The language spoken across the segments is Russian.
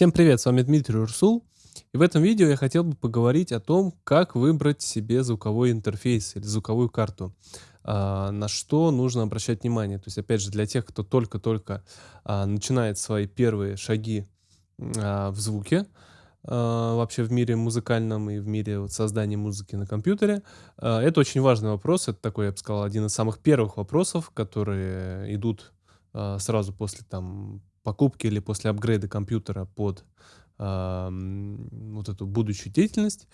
Всем привет, с вами Дмитрий Урсул. И в этом видео я хотел бы поговорить о том, как выбрать себе звуковой интерфейс или звуковую карту. А, на что нужно обращать внимание. То есть, опять же, для тех, кто только-только а, начинает свои первые шаги а, в звуке, вообще в мире музыкальном и в мире создания музыки на компьютере. Это очень важный вопрос. Это такой, я бы сказал, один из самых первых вопросов, которые идут сразу после там покупки или после апгрейда компьютера под вот эту будущую деятельность.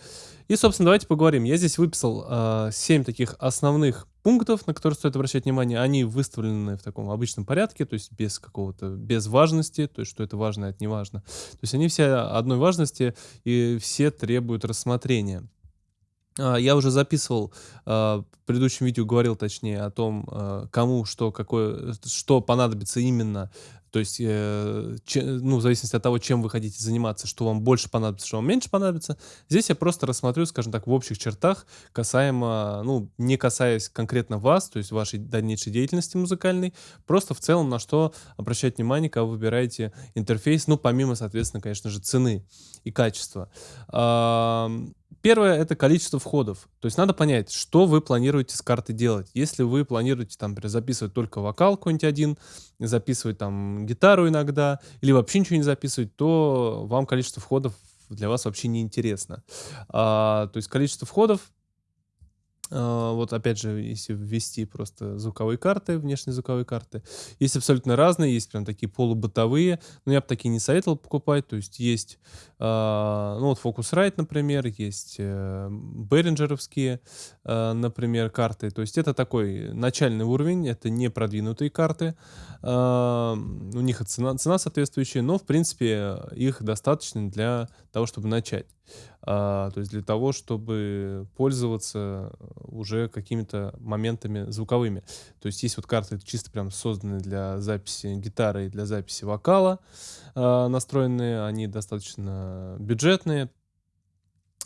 И, собственно, давайте поговорим. Я здесь выписал а, 7 таких основных пунктов, на которые стоит обращать внимание. Они выставлены в таком обычном порядке, то есть без какого-то, без важности, то есть что это важно, это не важно. То есть они все одной важности и все требуют рассмотрения. А, я уже записывал, а, в предыдущем видео говорил точнее о том, кому что, какое, что понадобится именно. То есть, э, че, ну, в зависимости от того, чем вы хотите заниматься, что вам больше понадобится, что вам меньше понадобится. Здесь я просто рассмотрю, скажем так, в общих чертах, касаемо, ну, не касаясь конкретно вас, то есть вашей дальнейшей деятельности музыкальной, просто в целом на что обращать внимание, когда вы выбираете интерфейс, ну, помимо, соответственно, конечно же, цены и качества. Первое — это количество входов. То есть надо понять, что вы планируете с карты делать. Если вы планируете, там, записывать только вокал какой-нибудь один, записывать там гитару иногда, или вообще ничего не записывать, то вам количество входов для вас вообще не интересно. А, то есть количество входов вот опять же, если ввести просто звуковые карты, внешние звуковые карты, есть абсолютно разные, есть прям такие полубытовые, но я бы такие не советовал покупать, то есть есть, э, ну вот Focusrite, например, есть э, Behringer'овские, э, например, карты, то есть это такой начальный уровень, это не продвинутые карты, э, у них цена, цена соответствующая, но в принципе их достаточно для того, чтобы начать. А, то есть для того, чтобы пользоваться уже какими-то моментами звуковыми. То есть есть вот карты чисто прям созданные для записи гитары и для записи вокала, а, настроенные, они достаточно бюджетные,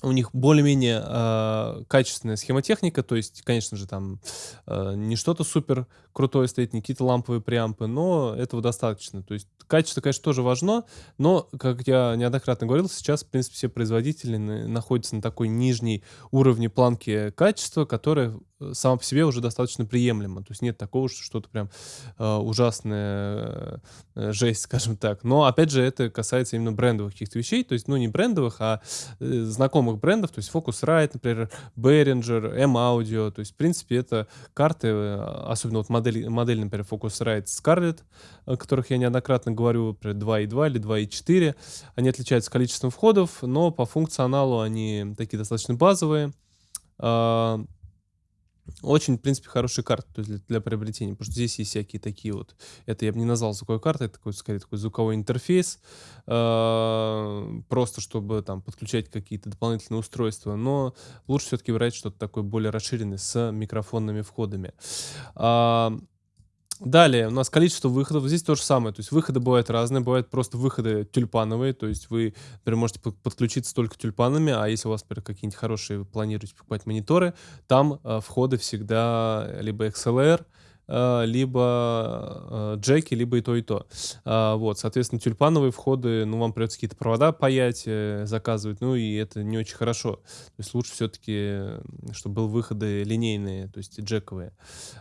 у них более-менее э, качественная схемотехника, то есть, конечно же, там э, не что-то супер крутое стоит, не какие-то ламповые преампы, но этого достаточно. То есть качество, конечно, тоже важно, но, как я неоднократно говорил, сейчас, в принципе, все производители находятся на такой нижней уровне планки качества, которая сама по себе уже достаточно приемлема. То есть нет такого, что что-то прям э, ужасная э, жесть, скажем так. Но, опять же, это касается именно брендовых каких-то вещей, то есть, ну, не брендовых, а э, знакомых брендов, то есть Focusrite, например, Behringer, M-Audio, то есть, в принципе, это карты, э, особенно вот модель, модель например, Focusrite Scarlett, о которых я неоднократно говорю, например, 2.2 или 2.4. Они отличаются количеством входов, но по функционалу они такие достаточно базовые. Очень, в принципе, хорошие карты то есть для, для приобретения, потому что здесь есть всякие такие вот, это я бы не назвал звуковой картой, это такой, скорее, такой звуковой интерфейс, э, просто чтобы там подключать какие-то дополнительные устройства, но лучше все-таки брать что-то такое более расширенное с микрофонными входами. Э, Далее у нас количество выходов. Здесь то же самое. То есть выходы бывают разные. Бывают просто выходы тюльпановые. То есть вы, например, можете подключиться только тюльпанами, а если у вас, например, какие-нибудь хорошие, вы планируете покупать мониторы, там э, входы всегда либо XLR, либо э, джеки, либо и то, и то. А, вот, соответственно, тюльпановые входы, ну, вам придется какие-то провода паять, э, заказывать, ну, и это не очень хорошо. То есть лучше все-таки, чтобы был выходы линейные, то есть джековые.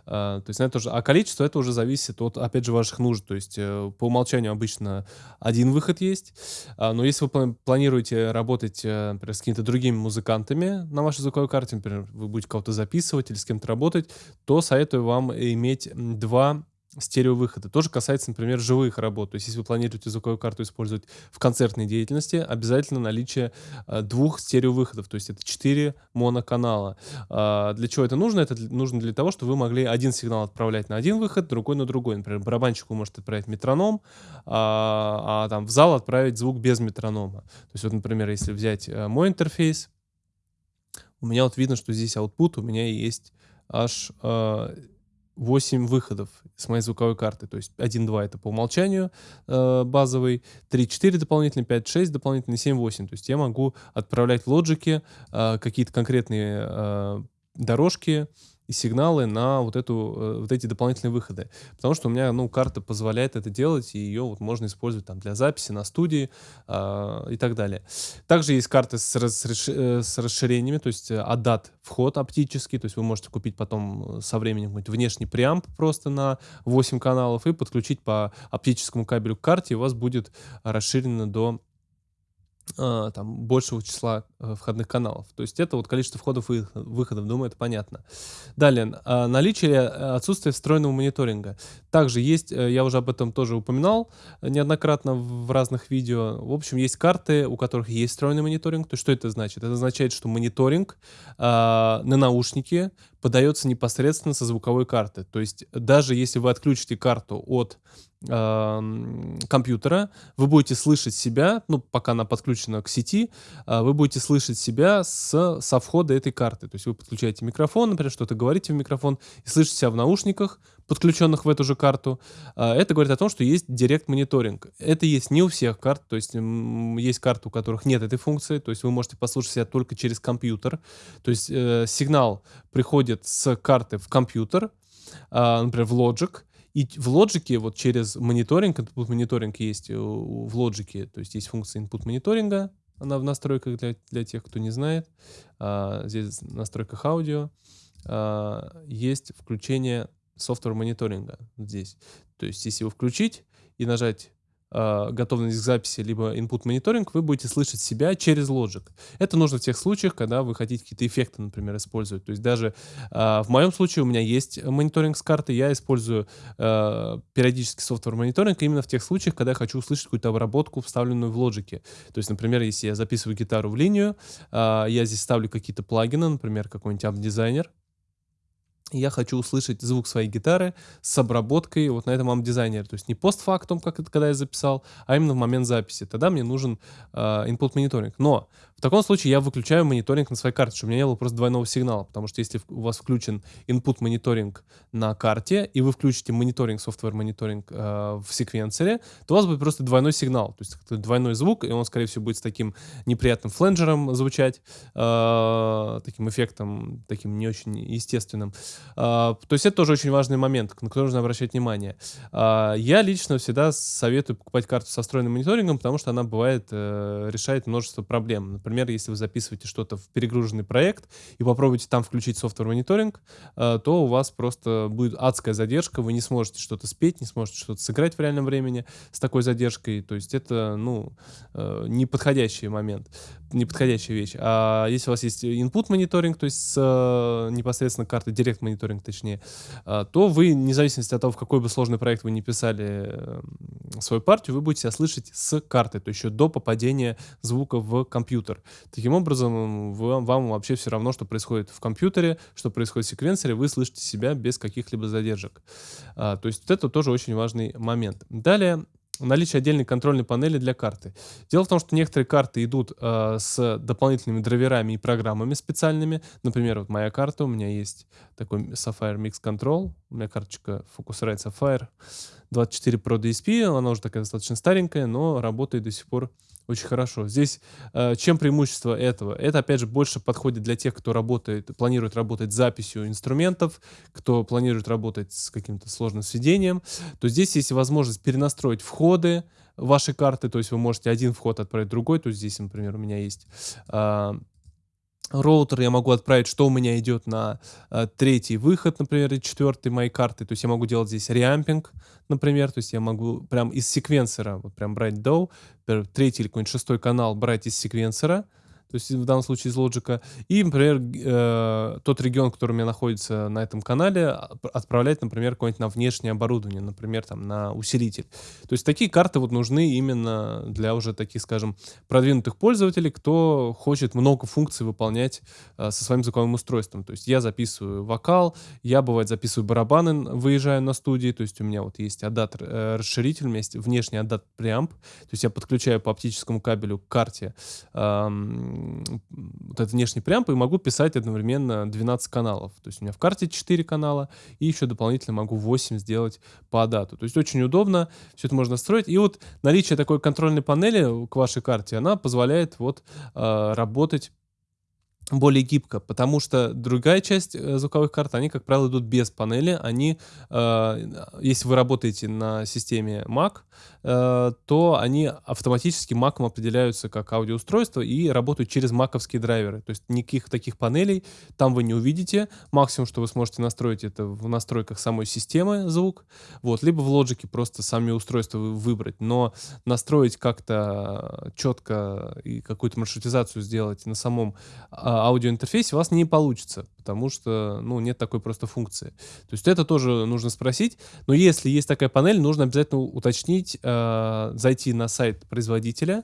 А, то есть на это уже, а количество это уже зависит от, опять же, ваших нужд. То есть по умолчанию обычно один выход есть, а, но если вы планируете работать, например, с какими-то другими музыкантами на вашей звуковой карте, например, вы будете кого-то записывать или с кем-то работать, то советую вам иметь иметь два стереовыхода. Тоже касается, например, живых работ. То есть, если вы планируете звуковую карту использовать в концертной деятельности, обязательно наличие э, двух стереовыходов. То есть, это четыре моноканала. А, для чего это нужно? Это нужно для того, чтобы вы могли один сигнал отправлять на один выход, другой на другой. Например, барабанщику может отправить метроном, а, а там в зал отправить звук без метронома. То есть, вот, например, если взять э, мой интерфейс, у меня вот видно, что здесь output у меня есть аж э, 8 выходов с моей звуковой карты. То есть 1-2 это по умолчанию э, базовый, 3-4 дополнительный, 5-6 дополнительный, 7-8. То есть я могу отправлять в лоджике э, какие-то конкретные э, дорожки сигналы на вот, эту, э, вот эти дополнительные выходы. Потому что у меня ну, карта позволяет это делать, и ее вот можно использовать там, для записи на студии э, и так далее. Также есть карты с, рас, э, с расширениями, то есть э, вход оптический, то есть вы можете купить потом со временем внешний преамп просто на 8 каналов и подключить по оптическому кабелю к карте, и у вас будет расширено до там, большего числа э, входных каналов. То есть это вот количество входов и выходов, думаю, это понятно. Далее, а, наличие э, отсутствия встроенного мониторинга. Также есть, э, я уже об этом тоже упоминал неоднократно в разных видео. В общем, есть карты, у которых есть встроенный мониторинг. То есть что это значит? Это означает, что мониторинг на наушнике подается непосредственно со звуковой карты. То есть даже если вы отключите карту от компьютера, вы будете слышать себя, ну, пока она подключена к сети, а, вы будете слышать себя с, со входа этой карты. То есть вы подключаете микрофон, например, что-то говорите в микрофон, и слышите себя в наушниках, подключенных в эту же карту. А, это говорит о том, что есть директ-мониторинг. Это есть не у всех карт, то есть есть карты, у которых нет этой функции, то есть вы можете послушать себя только через компьютер. То есть э, сигнал приходит с карты в компьютер, э, например, в Logic, и в Logic вот через мониторинг, input мониторинг есть в Logic, то есть есть функция input мониторинга, она в настройках для, для тех, кто не знает. А, здесь в настройках аудио а, есть включение софтвер мониторинга здесь. То есть если его включить и нажать э, готовность к записи, либо input мониторинг, вы будете слышать себя через Logic. Это нужно в тех случаях, когда вы хотите какие-то эффекты, например, использовать. То есть даже э, в моем случае у меня есть мониторинг с карты, я использую э, периодически софтвер мониторинг именно в тех случаях, когда я хочу услышать какую-то обработку, вставленную в Logic. То есть, например, если я записываю гитару в линию, э, я здесь ставлю какие-то плагины, например, какой-нибудь амп-дизайнер, я хочу услышать звук своей гитары с обработкой вот на этом амп-дизайнере. То есть не постфактум, как это когда я записал, а именно в момент записи. Тогда мне нужен э, input мониторинг. Но в таком случае я выключаю мониторинг на своей карте, чтобы у меня не было просто двойного сигнала. Потому что если у вас включен input мониторинг на карте, и вы включите мониторинг, software мониторинг э, в секвенсоре, то у вас будет просто двойной сигнал. То есть двойной звук, и он, скорее всего, будет с таким неприятным фленджером звучать, э, таким эффектом, таким не очень естественным. А, то есть это тоже очень важный момент, на который нужно обращать внимание. А, я лично всегда советую покупать карту со встроенным мониторингом, потому что она бывает, э, решает множество проблем. Например, если вы записываете что-то в перегруженный проект и попробуете там включить софтвер мониторинг, э, то у вас просто будет адская задержка, вы не сможете что-то спеть, не сможете что-то сыграть в реальном времени с такой задержкой. То есть это, ну, э, неподходящий момент, неподходящая вещь. А если у вас есть input мониторинг, то есть с непосредственно карты Direct мониторинг точнее, а, то вы, вне зависимости от того, в какой бы сложный проект вы не писали эм, свою партию, вы будете себя слышать с карты, то есть еще до попадения звука в компьютер. Таким образом, вам, вам вообще все равно, что происходит в компьютере, что происходит в секвенсоре, вы слышите себя без каких-либо задержек. А, то есть вот это тоже очень важный момент. Далее, наличие отдельной контрольной панели для карты. Дело в том, что некоторые карты идут э, с дополнительными драйверами и программами специальными. Например, вот моя карта, у меня есть такой Sapphire Mix Control, у меня карточка Focusrite Sapphire 24 Pro DSP, она уже такая достаточно старенькая, но работает до сих пор очень хорошо. Здесь э, чем преимущество этого? Это, опять же, больше подходит для тех, кто работает, планирует работать с записью инструментов, кто планирует работать с каким-то сложным сведением. То здесь есть возможность перенастроить входы вашей карты, то есть вы можете один вход отправить другой. То есть здесь, например, у меня есть э, роутер я могу отправить, что у меня идет на э, третий выход, например, и четвертый моей карты. То есть я могу делать здесь реампинг, например. То есть я могу прям из секвенсора вот прям брать DAW, третий или какой-нибудь шестой канал брать из секвенсора, то есть в данном случае из Logic, и, например, э, тот регион, который у меня находится на этом канале, а, отправлять, например, какое-нибудь на внешнее оборудование, например, там на усилитель. То есть такие карты вот нужны именно для уже таких, скажем, продвинутых пользователей, кто хочет много функций выполнять э, со своим звуковым устройством. То есть я записываю вокал, я, бывает, записываю барабаны, выезжаю на студии, то есть у меня вот есть адаптер, э, расширитель, у меня есть внешний адапт преамп, то есть я подключаю по оптическому кабелю к карте э, вот этот внешний преамп и могу писать одновременно 12 каналов. То есть у меня в карте 4 канала, и еще дополнительно могу 8 сделать по дату. То есть очень удобно, все это можно строить. И вот наличие такой контрольной панели к вашей карте, она позволяет вот э, работать более гибко, потому что другая часть э, звуковых карт, они, как правило, идут без панели. Они, э, если вы работаете на системе Mac, то они автоматически Mac определяются как аудиоустройство и работают через маковские драйверы. То есть никаких таких панелей там вы не увидите. Максимум, что вы сможете настроить, это в настройках самой системы звук, вот, либо в Logic просто сами устройства выбрать. Но настроить как-то четко и какую-то маршрутизацию сделать на самом а, аудиоинтерфейсе у вас не получится, потому что, ну, нет такой просто функции. То есть это тоже нужно спросить. Но если есть такая панель, нужно обязательно уточнить, э, зайти на сайт производителя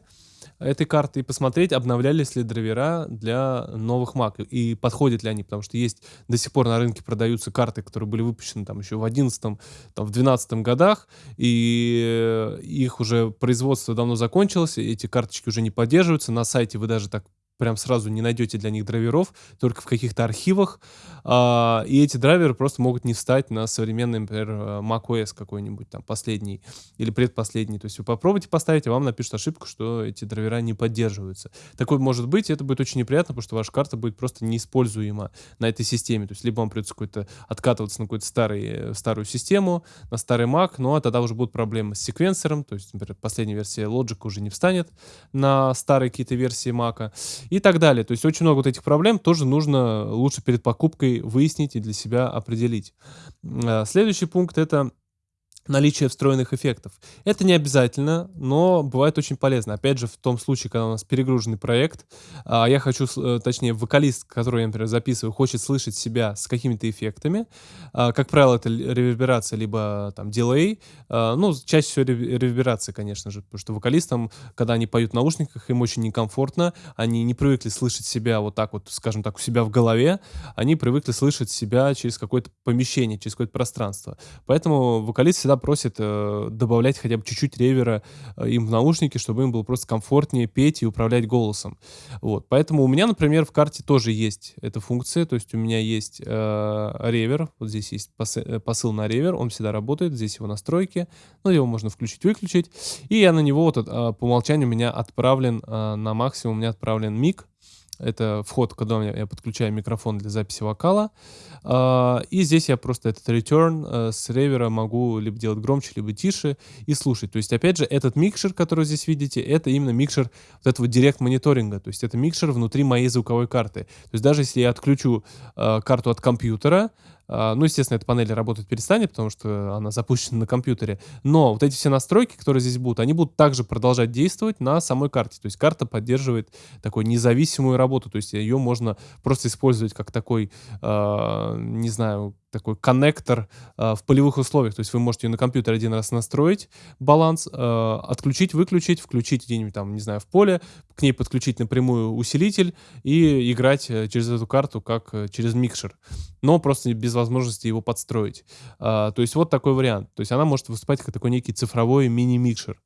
этой карты и посмотреть, обновлялись ли драйвера для новых Mac и подходят ли они, потому что есть до сих пор на рынке продаются карты, которые были выпущены там еще в 11 там, в 12 годах, и их уже производство давно закончилось, эти карточки уже не поддерживаются, на сайте вы даже так прям сразу не найдете для них драйверов, только в каких-то архивах. А, и эти драйверы просто могут не встать на современный, например, э, macOS какой-нибудь там последний или предпоследний. То есть вы попробуйте поставить, и вам напишут ошибку, что эти драйвера не поддерживаются. Такое может быть, и это будет очень неприятно, потому что ваша карта будет просто неиспользуема на этой системе. То есть либо вам придется какой-то откатываться на какую-то старый, э, старую систему, на старый Mac, но тогда уже будут проблемы с секвенсором, то есть, например, последняя версия Logic уже не встанет на старые какие-то версии Mac и так далее. То есть очень много вот этих проблем тоже нужно лучше перед покупкой выяснить и для себя определить. А, следующий пункт — это наличие встроенных эффектов. Это не обязательно, но бывает очень полезно. Опять же, в том случае, когда у нас перегруженный проект, а я хочу, э, точнее, вокалист, который я, например, записываю, хочет слышать себя с какими-то эффектами. А, как правило, это реверберация, либо там дилей. А, ну, чаще всего реверберация, конечно же, потому что вокалистам, когда они поют в наушниках, им очень некомфортно, они не привыкли слышать себя вот так вот, скажем так, у себя в голове, они привыкли слышать себя через какое-то помещение, через какое-то пространство. Поэтому вокалист всегда просит э, добавлять хотя бы чуть-чуть ревера э, им в наушники, чтобы им было просто комфортнее петь и управлять голосом. Вот. Поэтому у меня, например, в карте тоже есть эта функция, то есть у меня есть э, ревер, вот здесь есть посы, э, посыл на ревер, он всегда работает, здесь его настройки, ну, его можно включить-выключить, и я на него вот, э, по умолчанию у меня отправлен э, на максимум, у меня отправлен миг, это вход, когда я подключаю микрофон для записи вокала. А, и здесь я просто этот return э, с ревера могу либо делать громче, либо тише и слушать. То есть, опять же, этот микшер, который здесь видите, это именно микшер вот этого директ мониторинга. То есть это микшер внутри моей звуковой карты. То есть даже если я отключу э, карту от компьютера, ну, естественно, эта панель работать перестанет, потому что она запущена на компьютере. Но вот эти все настройки, которые здесь будут, они будут также продолжать действовать на самой карте. То есть карта поддерживает такую независимую работу. То есть ее можно просто использовать как такой, э, не знаю, такой коннектор э, в полевых условиях. То есть вы можете ее на компьютере один раз настроить, баланс, э, отключить, выключить, включить где-нибудь там, не знаю, в поле, к ней подключить напрямую усилитель и играть э, через эту карту как э, через микшер. Но просто без возможности его подстроить. Э, то есть вот такой вариант. То есть она может выступать как такой некий цифровой мини-микшер.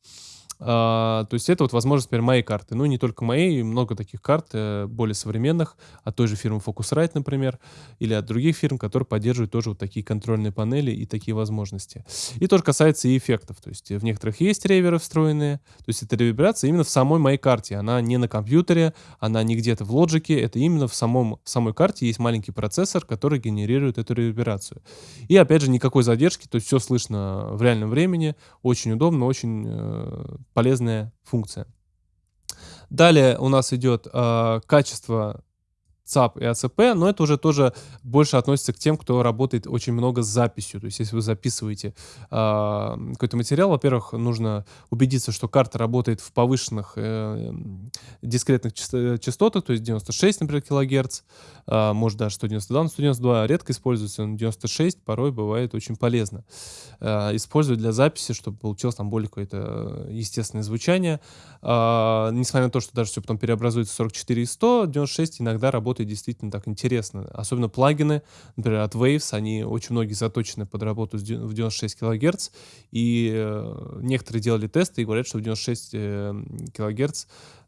А, то есть это вот возможность теперь моей карты. Ну, не только моей, много таких карт э, более современных, от той же фирмы Focusrite, например, или от других фирм, которые поддерживают тоже вот такие контрольные панели и такие возможности. И тоже касается и эффектов. То есть в некоторых есть реверы встроенные, то есть это реверберация именно в самой моей карте. Она не на компьютере, она не где-то в лоджике, это именно в, самом, в самой карте есть маленький процессор, который генерирует эту реверберацию. И опять же, никакой задержки, то есть все слышно в реальном времени, очень удобно, очень э, полезная функция. Далее у нас идет э, качество ЦАП и АЦП, но это уже тоже больше относится к тем, кто работает очень много с записью. То есть если вы записываете э, какой-то материал, во-первых, нужно убедиться, что карта работает в повышенных э, дискретных частотах, то есть 96, например, килогерц, э, может даже 192, но 192 редко используется, но 96 порой бывает очень полезно. Э, использовать для записи, чтобы получилось там более какое-то естественное звучание. Э, несмотря на то, что даже все потом переобразуется в 44 и 100, 96 иногда работает работает действительно так интересно. Особенно плагины, например, от Waves, они очень многие заточены под работу в 96 кГц, и э, некоторые делали тесты и говорят, что в 96 э, кГц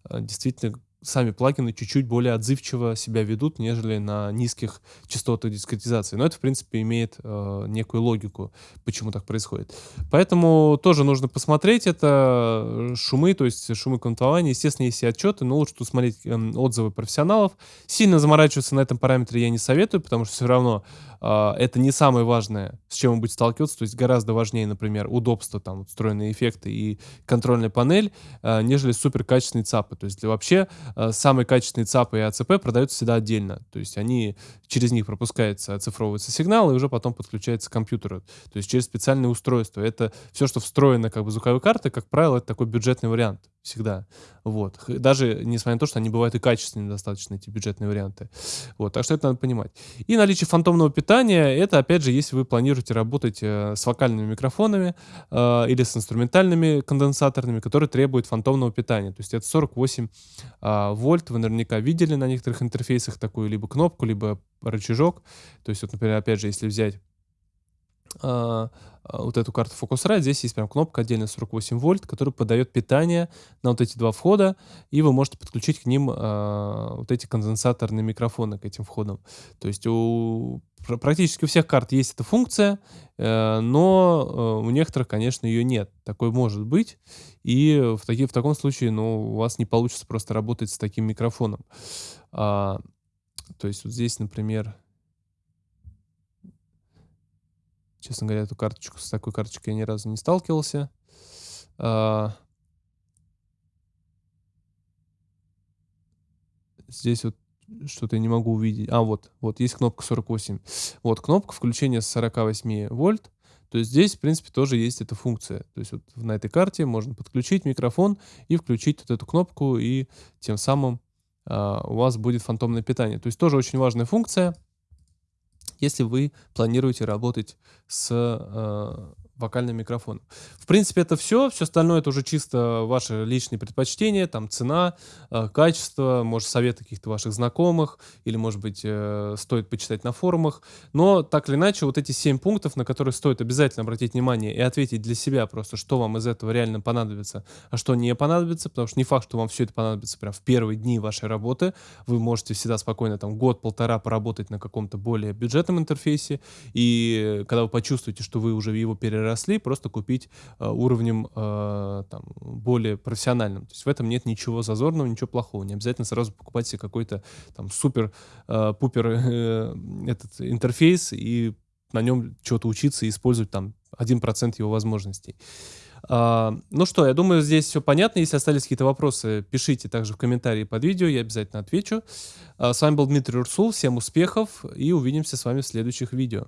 э, действительно сами плагины чуть-чуть более отзывчиво себя ведут, нежели на низких частотах дискретизации. Но это, в принципе, имеет э, некую логику, почему так происходит. Поэтому тоже нужно посмотреть это э, шумы, то есть шумы квантования. Естественно, есть и отчеты, но лучше тут смотреть э, отзывы профессионалов. Сильно заморачиваться на этом параметре я не советую, потому что все равно это не самое важное, с чем вы будете сталкиваться. То есть гораздо важнее, например, удобство, там, встроенные эффекты и контрольная панель, э, нежели супер качественные ЦАПы. То есть вообще Э, самые качественные ЦАПы и АЦП продаются всегда отдельно. То есть они, через них пропускается, оцифровывается сигнал, и уже потом подключается к компьютеру. То есть через специальные устройства. Это все, что встроено как бы звуковой карты, как правило, это такой бюджетный вариант всегда. Вот. Даже несмотря на то, что они бывают и качественные достаточно, эти бюджетные варианты. Вот. Так что это надо понимать. И наличие фантомного питания, это, опять же, если вы планируете работать э, с вокальными микрофонами э, или с инструментальными конденсаторными, которые требуют фантомного питания. То есть это 48 э, вольт. Вы наверняка видели на некоторых интерфейсах такую либо кнопку, либо рычажок. То есть, вот, например, опять же, если взять а, а, вот эту карту Focusrite, здесь есть прям кнопка отдельно 48 вольт, которая подает питание на вот эти два входа, и вы можете подключить к ним э, вот эти конденсаторные микрофоны к этим входам. То есть у практически у всех карт есть эта функция, э, но э, у некоторых, конечно, ее нет. Такое может быть, и в, таки, в таком случае ну, у вас не получится просто работать с таким микрофоном. А, то есть вот здесь, например, Честно говоря, эту карточку, с такой карточкой я ни разу не сталкивался. А... Здесь вот что-то я не могу увидеть. А, вот, вот, есть кнопка 48. Вот, кнопка включения с 48 вольт. То есть здесь, в принципе, тоже есть эта функция. То есть вот на этой карте можно подключить микрофон и включить вот эту кнопку, и тем самым а, у вас будет фантомное питание. То есть тоже очень важная функция если вы планируете работать с э, вокальным микрофоном. В принципе, это все. Все остальное это уже чисто ваши личные предпочтения, там цена, э, качество, может, советы каких-то ваших знакомых, или, может быть, э, стоит почитать на форумах. Но так или иначе, вот эти семь пунктов, на которые стоит обязательно обратить внимание и ответить для себя просто, что вам из этого реально понадобится, а что не понадобится, потому что не факт, что вам все это понадобится прям в первые дни вашей работы. Вы можете всегда спокойно там год-полтора поработать на каком-то более бюджетном интерфейсе, и когда вы почувствуете, что вы уже его переработали, росли, просто купить э, уровнем э, там, более профессиональным. То есть в этом нет ничего зазорного, ничего плохого. Не обязательно сразу покупать себе какой-то там супер-пупер э, этот интерфейс и на нем чего-то учиться и использовать там 1% его возможностей. Uh, ну что, я думаю, здесь все понятно. Если остались какие-то вопросы, пишите также в комментарии под видео, я обязательно отвечу. Uh, с вами был Дмитрий Урсул, всем успехов и увидимся с вами в следующих видео.